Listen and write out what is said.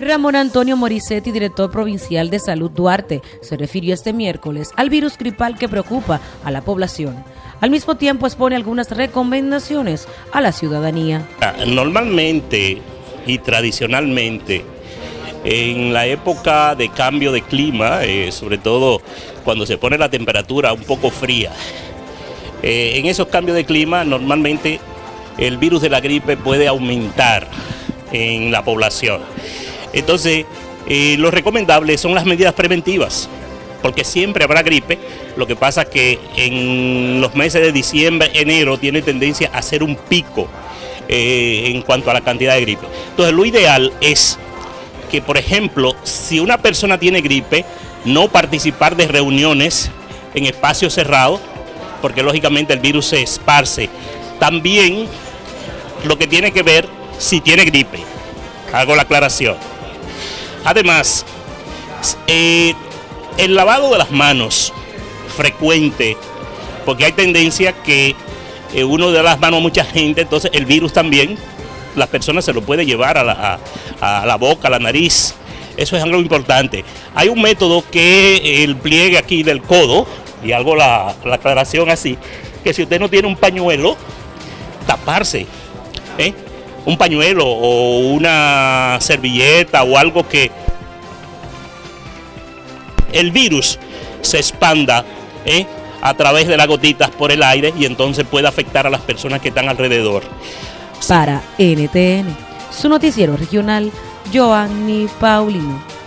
Ramón Antonio Morissetti, director provincial de Salud Duarte, se refirió este miércoles al virus gripal que preocupa a la población. Al mismo tiempo expone algunas recomendaciones a la ciudadanía. Normalmente y tradicionalmente, en la época de cambio de clima, eh, sobre todo cuando se pone la temperatura un poco fría, eh, en esos cambios de clima normalmente el virus de la gripe puede aumentar en la población. Entonces, eh, lo recomendable son las medidas preventivas, porque siempre habrá gripe, lo que pasa que en los meses de diciembre, enero, tiene tendencia a ser un pico eh, en cuanto a la cantidad de gripe. Entonces, lo ideal es que, por ejemplo, si una persona tiene gripe, no participar de reuniones en espacios cerrados, porque lógicamente el virus se esparce. También lo que tiene que ver si tiene gripe. Hago la aclaración. Además, eh, el lavado de las manos frecuente, porque hay tendencia que eh, uno de las manos a mucha gente, entonces el virus también, las personas se lo puede llevar a la, boca, a la nariz. Eso es algo importante. Hay un método que el pliegue aquí del codo, y hago la, la aclaración así, que si usted no tiene un pañuelo, taparse. ¿eh? Un pañuelo o una servilleta o algo que el virus se expanda ¿eh? a través de las gotitas por el aire y entonces puede afectar a las personas que están alrededor. Para NTN, su noticiero regional, Joanny Paulino.